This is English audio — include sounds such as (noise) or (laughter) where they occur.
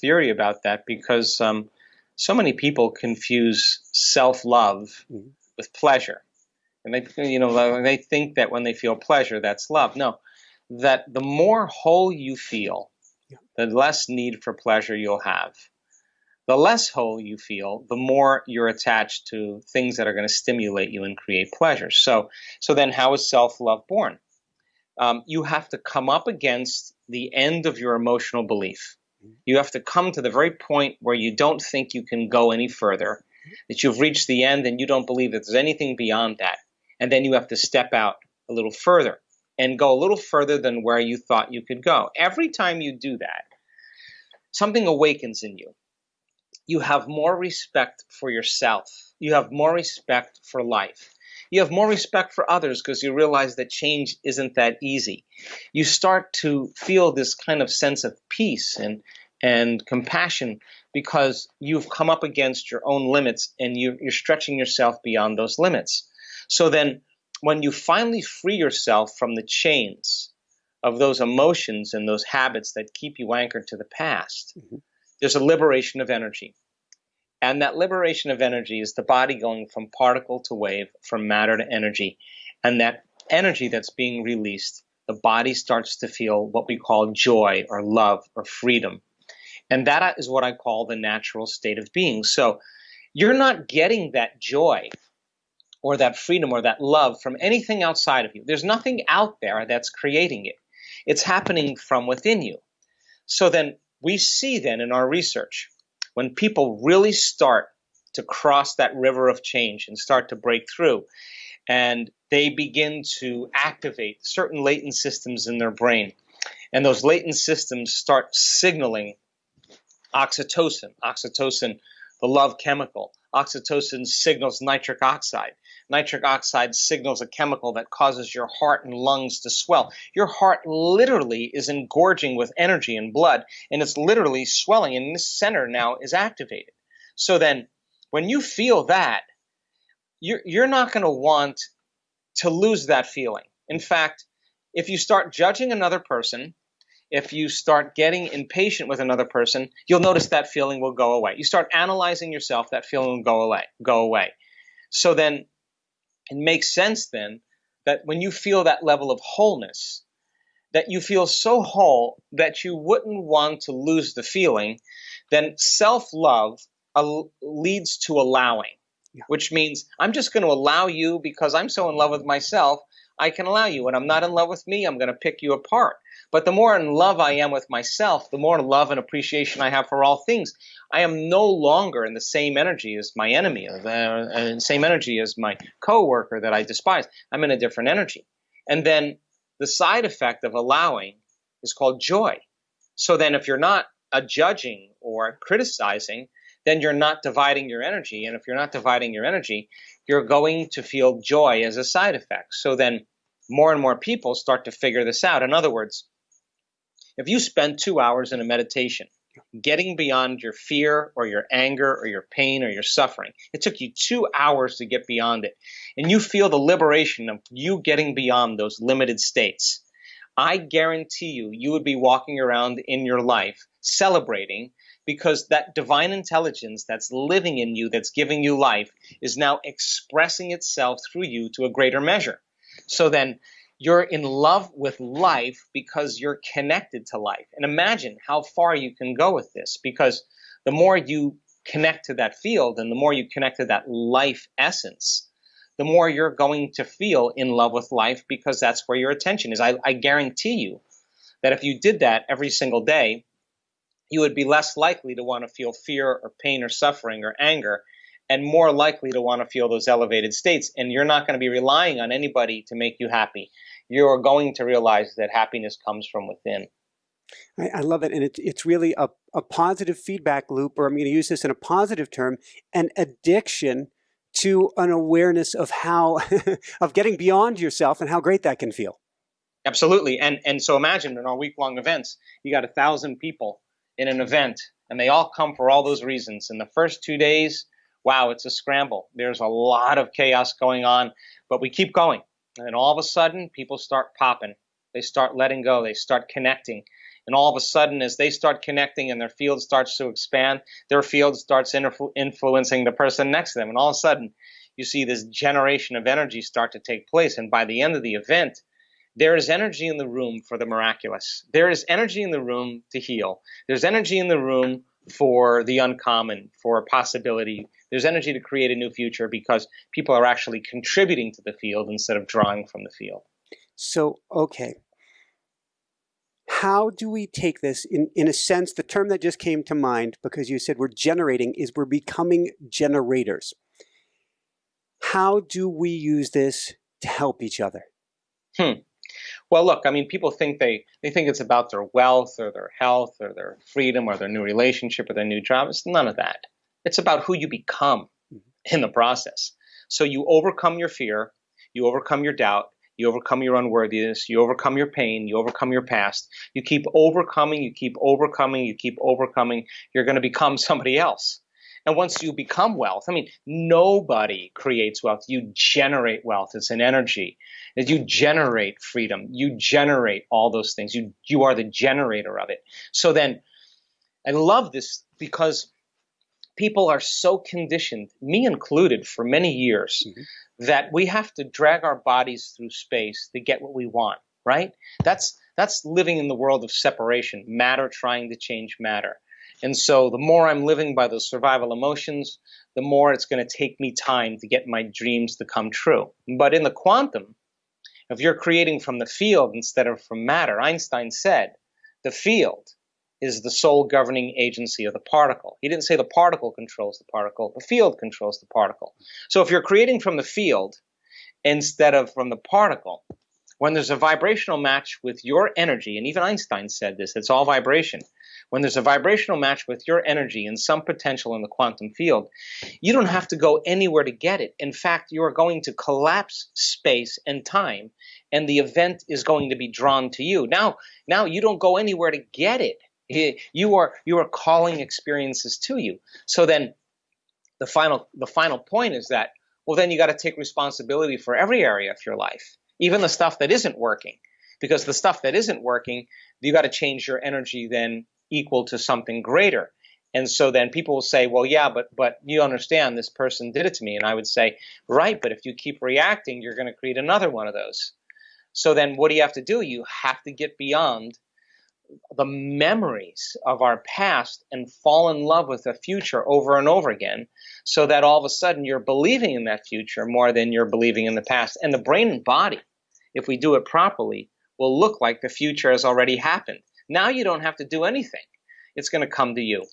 theory about that because um, so many people confuse self-love mm-hmm. with pleasure, and they you know they think that when they feel pleasure, that's love. No, that the more whole you feel, yeah. the less need for pleasure you'll have. The less whole you feel, the more you're attached to things that are going to stimulate you and create pleasure. So, so then, how is self-love born? Um, you have to come up against the end of your emotional belief. You have to come to the very point where you don't think you can go any further, that you've reached the end and you don't believe that there's anything beyond that. And then you have to step out a little further and go a little further than where you thought you could go. Every time you do that, something awakens in you. You have more respect for yourself. You have more respect for life. You have more respect for others because you realize that change isn't that easy. You start to feel this kind of sense of peace and and compassion because you've come up against your own limits and you, you're stretching yourself beyond those limits. So then, when you finally free yourself from the chains of those emotions and those habits that keep you anchored to the past, mm-hmm. there's a liberation of energy. And that liberation of energy is the body going from particle to wave, from matter to energy. And that energy that's being released, the body starts to feel what we call joy or love or freedom. And that is what I call the natural state of being. So you're not getting that joy or that freedom or that love from anything outside of you. There's nothing out there that's creating it. It's happening from within you. So then we see then in our research when people really start to cross that river of change and start to break through, and they begin to activate certain latent systems in their brain, and those latent systems start signaling oxytocin, oxytocin, the love chemical. Oxytocin signals nitric oxide. Nitric oxide signals a chemical that causes your heart and lungs to swell. Your heart literally is engorging with energy and blood, and it's literally swelling, and this center now is activated. So then, when you feel that, you're, you're not going to want to lose that feeling. In fact, if you start judging another person, if you start getting impatient with another person, you'll notice that feeling will go away. You start analyzing yourself, that feeling will go away. Go away. So then it makes sense then that when you feel that level of wholeness, that you feel so whole that you wouldn't want to lose the feeling, then self-love uh, leads to allowing, yeah. which means I'm just going to allow you because I'm so in love with myself. I can allow you. When I'm not in love with me, I'm going to pick you apart. But the more in love I am with myself, the more love and appreciation I have for all things. I am no longer in the same energy as my enemy, or the uh, same energy as my coworker that I despise. I'm in a different energy. And then the side effect of allowing is called joy. So then if you're not a judging or criticizing, then you're not dividing your energy. And if you're not dividing your energy, you're going to feel joy as a side effect. So then more and more people start to figure this out. In other words, if you spend two hours in a meditation, getting beyond your fear or your anger or your pain or your suffering, it took you two hours to get beyond it, and you feel the liberation of you getting beyond those limited states, I guarantee you, you would be walking around in your life celebrating because that divine intelligence that's living in you, that's giving you life, is now expressing itself through you to a greater measure. So then, you're in love with life because you're connected to life. And imagine how far you can go with this because the more you connect to that field and the more you connect to that life essence, the more you're going to feel in love with life because that's where your attention is. I, I guarantee you that if you did that every single day, you would be less likely to want to feel fear or pain or suffering or anger and more likely to want to feel those elevated states. And you're not going to be relying on anybody to make you happy you're going to realize that happiness comes from within. I, I love it. And it, it's really a, a positive feedback loop, or I'm going to use this in a positive term, an addiction to an awareness of how, (laughs) of getting beyond yourself and how great that can feel. Absolutely. And, and so imagine in our week long events, you got a thousand people in an event and they all come for all those reasons. In the first two days, wow, it's a scramble. There's a lot of chaos going on, but we keep going and all of a sudden, people start popping. They start letting go. They start connecting. And all of a sudden, as they start connecting and their field starts to expand, their field starts influ- influencing the person next to them. And all of a sudden, you see this generation of energy start to take place. And by the end of the event, there is energy in the room for the miraculous. There is energy in the room to heal. There's energy in the room for the uncommon, for a possibility. There's energy to create a new future because people are actually contributing to the field instead of drawing from the field. So, okay. How do we take this? In, in a sense, the term that just came to mind, because you said we're generating, is we're becoming generators. How do we use this to help each other? Hmm. Well, look, I mean, people think they, they think it's about their wealth or their health or their freedom or their new relationship or their new job. It's none of that. It's about who you become mm-hmm. in the process. So you overcome your fear, you overcome your doubt, you overcome your unworthiness, you overcome your pain, you overcome your past. You keep overcoming, you keep overcoming, you keep overcoming. You're going to become (laughs) somebody else. And once you become wealth, I mean, nobody creates wealth. You generate wealth. It's an energy. You generate freedom. You generate all those things. You, you are the generator of it. So then, I love this because people are so conditioned, me included, for many years, mm-hmm. that we have to drag our bodies through space to get what we want, right? That's, that's living in the world of separation, matter trying to change matter. And so the more I'm living by those survival emotions, the more it's going to take me time to get my dreams to come true. But in the quantum, if you're creating from the field instead of from matter, Einstein said the field is the sole governing agency of the particle. He didn't say the particle controls the particle, the field controls the particle. So if you're creating from the field instead of from the particle, when there's a vibrational match with your energy, and even Einstein said this, it's all vibration. When there's a vibrational match with your energy and some potential in the quantum field, you don't have to go anywhere to get it. In fact, you are going to collapse space and time, and the event is going to be drawn to you. Now, now you don't go anywhere to get it. You are you are calling experiences to you. So then, the final the final point is that well, then you got to take responsibility for every area of your life even the stuff that isn't working. Because the stuff that isn't working, you got to change your energy then equal to something greater. And so then people will say, well, yeah, but but you understand this person did it to me. And I would say, right, but if you keep reacting, you're going to create another one of those. So then what do you have to do? You have to get beyond the memories of our past and fall in love with the future over and over again so that all of a sudden you're believing in that future more than you're believing in the past. And the brain and body if we do it properly, will look like the future has already happened. Now you don't have to do anything. It's going to come to you.